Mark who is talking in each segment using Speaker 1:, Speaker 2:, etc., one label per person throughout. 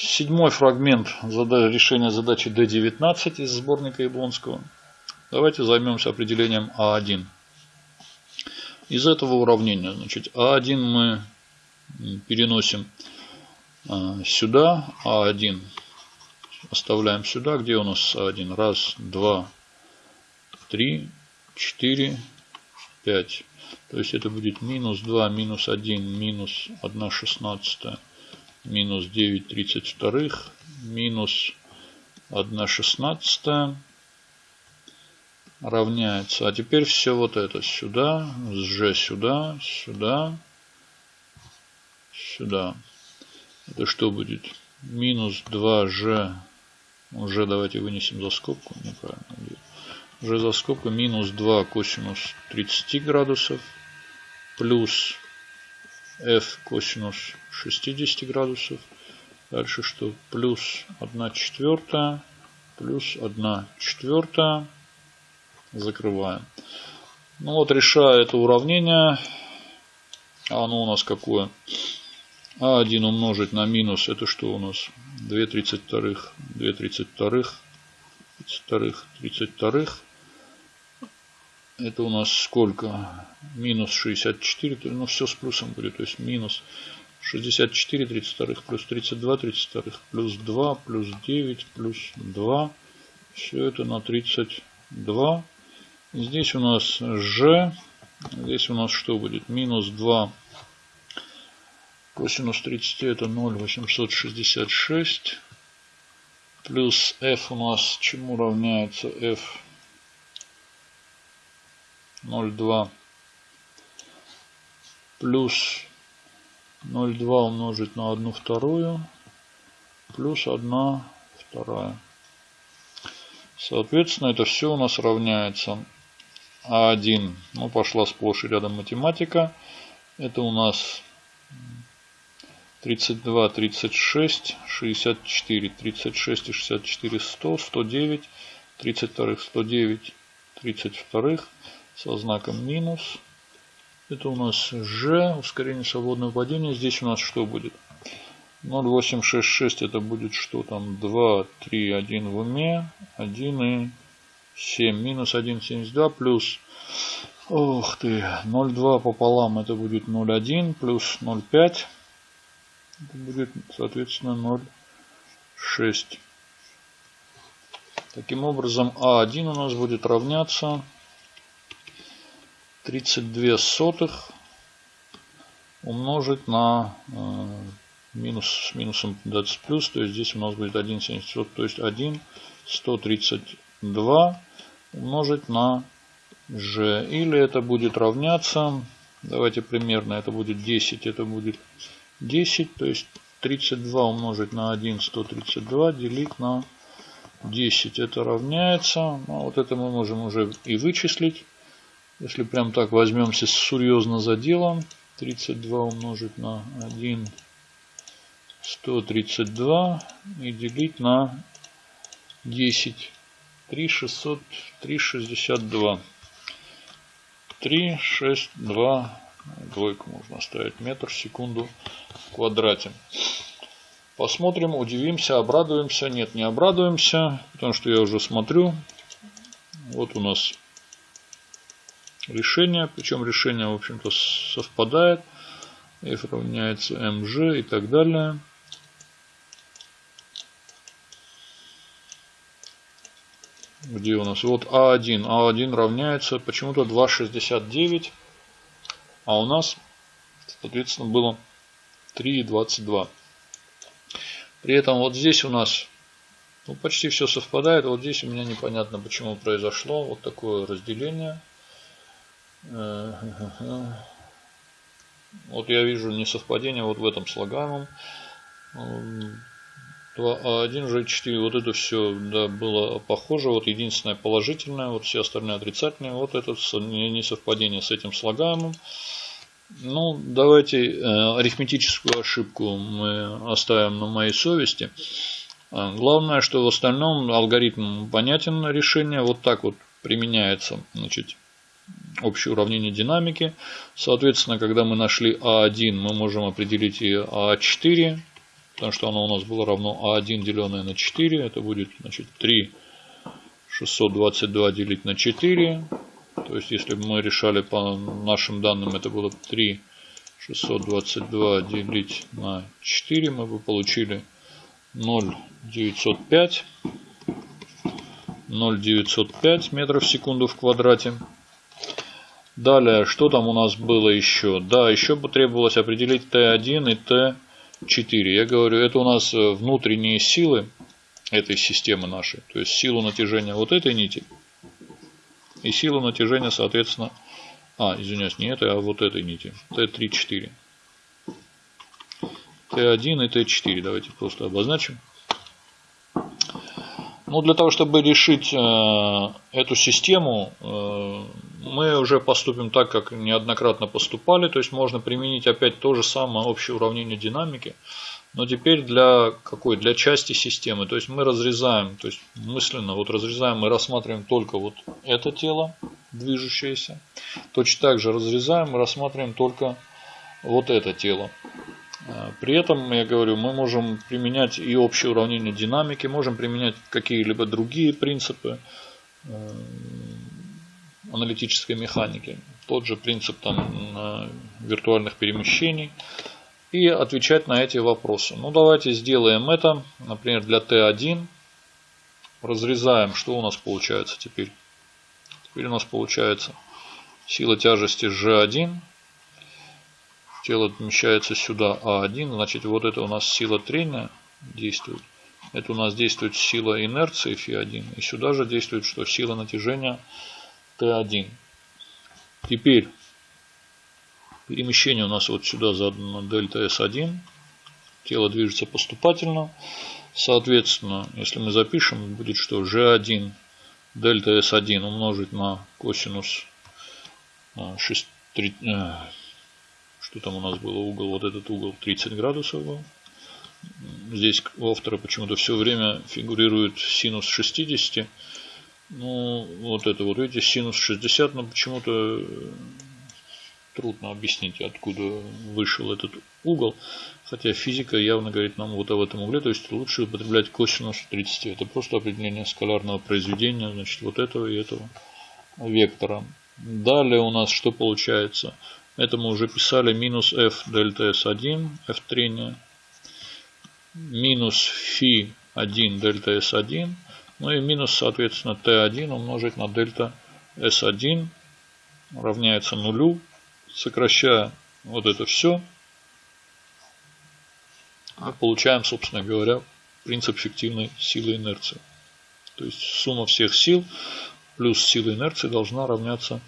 Speaker 1: седьмой фрагмент решения задачи D19 из сборника Яблонского. Давайте займемся определением А1. Из этого уравнения, значит, А1 мы переносим а, сюда, А1 оставляем сюда, где у нас А1? Раз, два, три, четыре, пять. То есть это будет минус 2, минус 1, минус 1 шестнадцатая, минус 9 тридцать вторых, минус 1 шестнадцатая равняется. А теперь все вот это сюда, с g сюда, сюда, сюда. Это что будет? Минус 2g. Уже давайте вынесем за скобку. Неправильно. Уже за скобку минус 2 косинус 30 градусов плюс f косинус 60 градусов. Дальше что? Плюс 1 четвертая, плюс 1 четвертая. Закрываем. Ну вот, решая это уравнение, оно у нас какое? А1 умножить на минус, это что у нас? 2 32, 2 32, 32, 32. Это у нас сколько? Минус 64, ну все с плюсом будет, то есть минус 64 32 плюс 32 32 плюс 2 плюс 9 плюс 2. Все это на 32. Здесь у нас g. Здесь у нас что будет? Минус 2 косинус 30 это 0,866. Плюс f у нас чему равняется f? 0,2 плюс 0,2 умножить на 1 вторую плюс 1 вторая. Соответственно, это все у нас равняется А1. Ну, пошла сплошь и рядом математика. Это у нас 32, 36, 64, 36 и 64, 100, 109, 32, 109, 32 со знаком минус. Это у нас G, ускорение свободного падения. Здесь у нас что будет? 0,866 это будет что там? 2, 3, 1 в уме. 1 и 7. Минус 1,72 плюс... Ох ты, 0,2 пополам это будет 0,1 плюс 0,5. Это будет, соответственно, 0,6. Таким образом, А1 у нас будет равняться 32 сотых умножить на э, минус с минусом 20 плюс, то есть здесь у нас будет 1,70, то есть 1, 132 умножить на g. Или это будет равняться, давайте примерно, это будет 10, это будет 10, то есть 32 умножить на 1, 132 делить на 10. Это равняется, ну, вот это мы можем уже и вычислить. Если прям так возьмемся серьезно за делом, 32 умножить на 1, 132 и делить на 10. 3, 600, 3, 62. 3, 6, 2, двойку можно оставить, метр секунду в квадрате. Посмотрим, удивимся, обрадуемся. Нет, не обрадуемся, потому что я уже смотрю. Вот у нас решение. Причем решение, в общем-то, совпадает. F равняется mg и так далее. Где у нас? Вот А1. А1 равняется почему-то 2,69. А у нас, соответственно, было 3,22. При этом вот здесь у нас ну, почти все совпадает. Вот здесь у меня непонятно, почему произошло вот такое разделение. Вот я вижу несовпадение вот в этом слагаемом. 2А1, G4, вот это все да, было похоже. Вот единственное положительное, вот все остальные отрицательные. Вот это несовпадение с этим слагаемым. Ну, давайте э, арифметическую ошибку мы оставим на моей совести. А, главное, что в остальном алгоритм понятен решение. Вот так вот применяется. Значит, общее уравнение динамики. Соответственно, когда мы нашли А1, мы можем определить и А4. потому что оно у нас было равно А1 деленное на 4. Это будет значит, 3 622 делить на 4. То есть, если бы мы решали по нашим данным, это было 3 622 делить на 4, мы бы получили 0,905. 0,905 метров в секунду в квадрате. Далее, что там у нас было еще? Да, еще потребовалось определить Т1 и Т4. Я говорю, это у нас э, внутренние силы этой системы нашей. То есть силу натяжения вот этой нити и силу натяжения, соответственно, а, извиняюсь, не этой, а вот этой нити. Т3, 4. Т1 и Т4. Давайте просто обозначим. Ну, для того, чтобы решить э, эту систему, э, мы уже поступим так, как неоднократно поступали. То есть можно применить опять то же самое общее уравнение динамики. Но теперь для какой? Для части системы. То есть мы разрезаем, то есть мысленно вот разрезаем, мы рассматриваем только вот это тело движущееся. Точно так же разрезаем, мы рассматриваем только вот это тело. А, при этом, я говорю, мы можем применять и общее уравнение динамики, можем применять какие-либо другие принципы э, аналитической механики. Тот же принцип там, виртуальных перемещений. И отвечать на эти вопросы. Ну, давайте сделаем это. Например, для Т1. Разрезаем. Что у нас получается теперь? Теперь у нас получается сила тяжести G1 тело помещается сюда А1, значит вот это у нас сила трения действует. Это у нас действует сила инерции Фи1. И сюда же действует что? Сила натяжения Т1. Теперь перемещение у нас вот сюда задано дельта S1. Тело движется поступательно. Соответственно, если мы запишем, будет что G1 дельта S1 умножить на косинус 6, 3, что там у нас было угол, вот этот угол 30 градусов был. Здесь у автора почему-то все время фигурирует синус 60. Ну, вот это вот, видите, синус 60, но почему-то трудно объяснить, откуда вышел этот угол. Хотя физика явно говорит нам вот об этом угле, то есть лучше употреблять косинус 30. Это просто определение скалярного произведения, значит, вот этого и этого вектора. Далее у нас что получается? Это мы уже писали минус f дельта s1, f трения, минус фи 1 дельта s1, ну и минус, соответственно, t1 умножить на дельта s1 равняется нулю. Сокращая вот это все, мы получаем, собственно говоря, принцип фиктивной силы инерции. То есть сумма всех сил плюс сила инерции должна равняться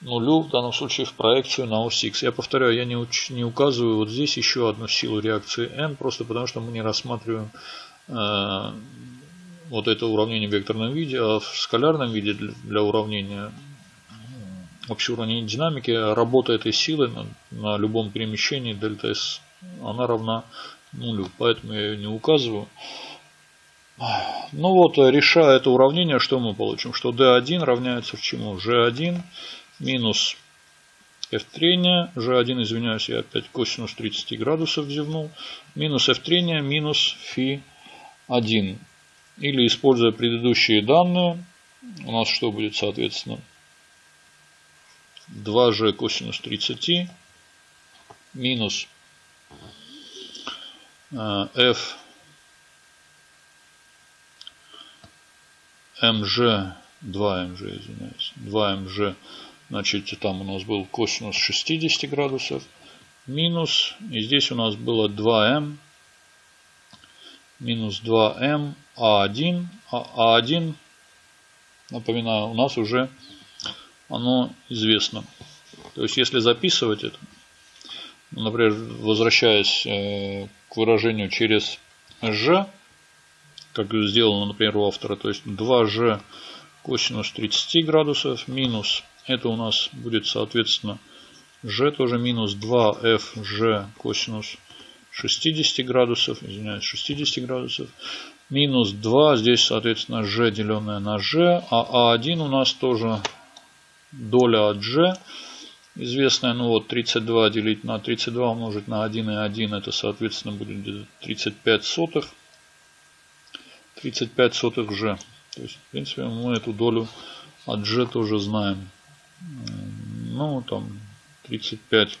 Speaker 1: нулю, в данном случае в проекцию на ось X. Я повторяю, я не, уч, не указываю вот здесь еще одну силу реакции n, просто потому что мы не рассматриваем э, вот это уравнение в векторном виде, а в скалярном виде для, уравнения общего уравнения динамики работа этой силы на, на любом перемещении дельта S она равна нулю, поэтому я ее не указываю. Ну вот, решая это уравнение, что мы получим? Что D1 равняется чему? G1 минус f трения, g1, извиняюсь, я опять косинус 30 градусов взевнул, минус f трения, минус фи 1. Или, используя предыдущие данные, у нас что будет, соответственно, 2g косинус 30 минус э, f mg, 2mg, извиняюсь, 2mg Значит, там у нас был косинус 60 градусов. Минус. И здесь у нас было 2m. Минус 2m А1. А, А1, напоминаю, у нас уже оно известно. То есть, если записывать это, например, возвращаясь э, к выражению через g, как сделано, например, у автора, то есть 2g косинус 30 градусов минус это у нас будет, соответственно, g тоже минус 2fg косинус 60 градусов, извиняюсь, 60 градусов. Минус 2, здесь, соответственно, g деленное на g, а а1 у нас тоже доля от g. известная, ну вот 32 делить на 32 умножить на 1 и 1, это соответственно будет где-то 35 сотых. 35 сотых g. То есть, в принципе, мы эту долю от g тоже знаем. Ну, там 35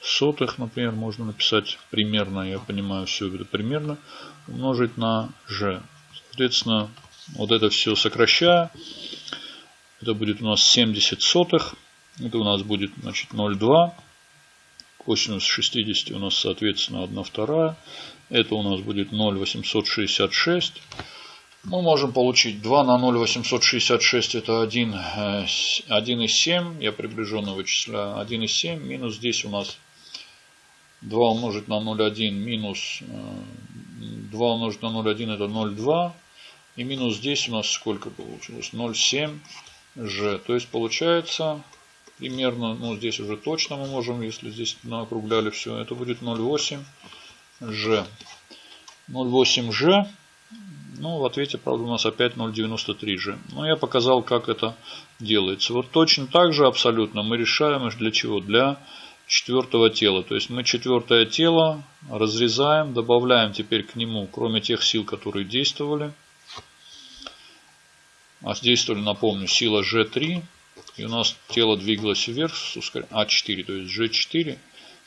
Speaker 1: сотых, например, можно написать примерно, я понимаю, все это примерно, умножить на g. Соответственно, вот это все сокращая, это будет у нас 70 сотых. Это у нас будет значит 0,2. Косинус 60 у нас соответственно 1 вторая. Это у нас будет 0,866. Мы можем получить 2 на 0,866 это 1, 1,7. Э, Я приближенно вычисляю 1,7. Минус здесь у нас 2 умножить на 0,1 минус 2 э, умножить на 0,1 это 0,2. И минус здесь у нас сколько получилось? 0,7 g. То есть получается примерно, ну здесь уже точно мы можем, если здесь округляли все, это будет 0,8 g. 0,8 g. Ну, в ответе, правда, у нас опять 0,93 g. Но я показал, как это делается. Вот точно так же абсолютно мы решаем для чего? Для четвертого тела. То есть мы четвертое тело разрезаем, добавляем теперь к нему, кроме тех сил, которые действовали, а действовали, напомню, сила G3. И у нас тело двигалось вверх с ускорением А4, то есть G4.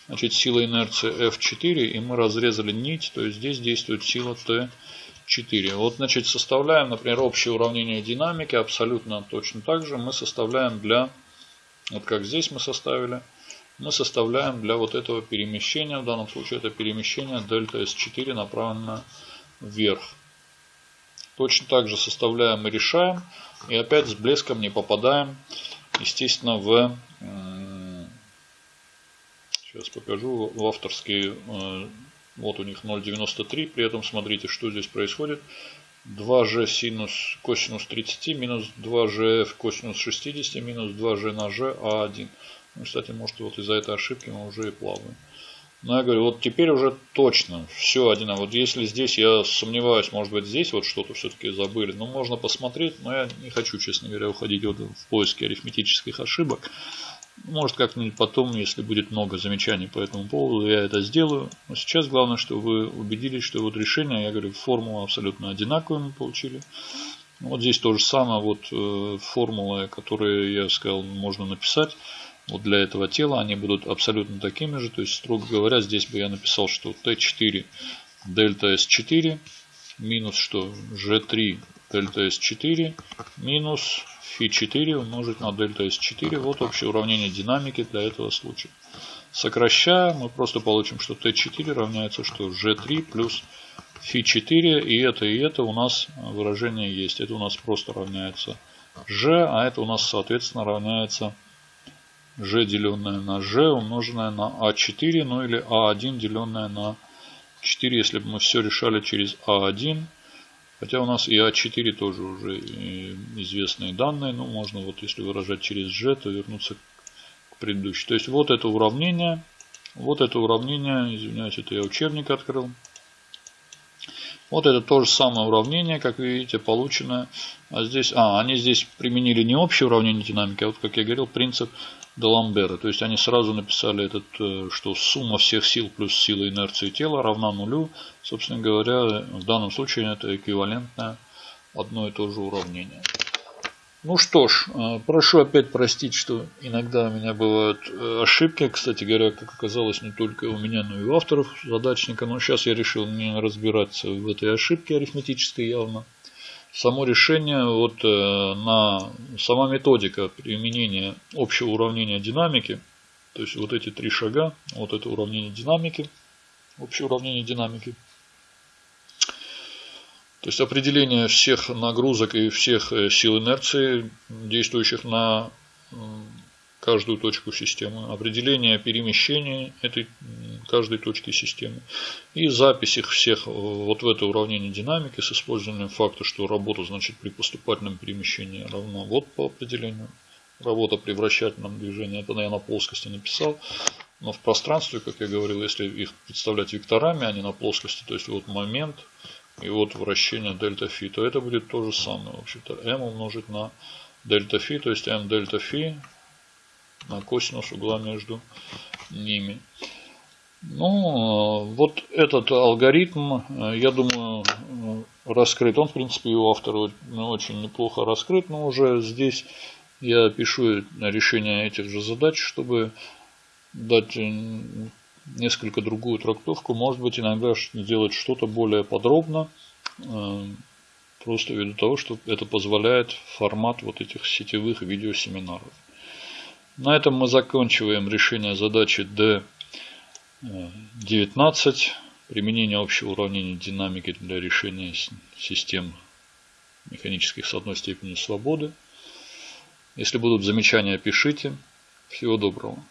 Speaker 1: Значит, сила инерции F4. И мы разрезали нить, то есть здесь действует сила T4. Вот, значит, составляем, например, общее уравнение динамики. Абсолютно точно так же мы составляем для, вот как здесь мы составили, мы составляем для вот этого перемещения, в данном случае это перемещение дельта S4 направлено вверх. Точно так же составляем и решаем. И опять с блеском не попадаем, естественно, в... Сейчас покажу. В авторские... Э, вот у них 0,93. При этом смотрите, что здесь происходит. 2g синус косинус 30 минус 2gf косинус 60 минус 2g на g а1. Кстати, может вот из-за этой ошибки мы уже и плаваем. Но я говорю, вот теперь уже точно все один. Вот если здесь я сомневаюсь, может быть здесь вот что-то все-таки забыли. Но можно посмотреть, но я не хочу, честно говоря, уходить вот в поиске арифметических ошибок. Может как-нибудь потом, если будет много замечаний по этому поводу, я это сделаю. Но сейчас главное, что вы убедились, что вот решение, я говорю, формула абсолютно одинаковую мы получили. Вот здесь то же самое, вот э, формулы, которые я сказал, можно написать вот для этого тела они будут абсолютно такими же. То есть, строго говоря, здесь бы я написал, что Т4 дельта S4 минус что? G3 дельта S4 минус Фи4 умножить на дельта S4. Вот общее уравнение динамики для этого случая. Сокращая, мы просто получим, что Т4 равняется что? G3 плюс Фи4. И это, и это у нас выражение есть. Это у нас просто равняется G, а это у нас, соответственно, равняется g деленное на g умноженное на а4, ну или а1 деленное на 4, если бы мы все решали через а1. Хотя у нас и а4 тоже уже известные данные, но можно вот если выражать через g, то вернуться к предыдущей. То есть вот это уравнение, вот это уравнение, извиняюсь, это я учебник открыл. Вот это то же самое уравнение, как вы видите, полученное. А здесь, а, они здесь применили не общее уравнение динамики, а вот, как я говорил, принцип Даламбера. То есть они сразу написали этот, э, что сумма всех сил плюс сила инерции тела равна нулю. Собственно говоря, в данном случае это эквивалентное одно и то же уравнение. Ну что ж, э, прошу опять простить, что иногда у меня бывают э, ошибки. Кстати говоря, как оказалось, не только у меня, но и у авторов задачника. Но сейчас я решил не разбираться в этой ошибке арифметической явно само решение, вот э, на сама методика применения общего уравнения динамики, то есть вот эти три шага, вот это уравнение динамики, общее уравнение динамики, то есть определение всех нагрузок и всех э, сил инерции, действующих на каждую точку системы, определение перемещения этой каждой точки системы и запись их всех вот в это уравнение динамики с использованием факта, что работа значит при поступательном перемещении равна вот по определению. Работа при вращательном движении, это я на плоскости написал. Но в пространстве, как я говорил, если их представлять векторами, а не на плоскости, то есть вот момент и вот вращение дельта фи, то это будет то же самое. В общем-то, m умножить на дельта фи, то есть m дельта фи косинус угла между ними. Ну, вот этот алгоритм, я думаю, раскрыт. Он, в принципе, и у автора очень неплохо раскрыт, но уже здесь я пишу решение этих же задач, чтобы дать несколько другую трактовку. Может быть, иногда сделать что-то более подробно, э, просто ввиду того, что это позволяет формат вот этих сетевых видеосеминаров. На этом мы заканчиваем решение задачи D19. Применение общего уравнения динамики для решения систем механических с одной степенью свободы. Если будут замечания, пишите. Всего доброго.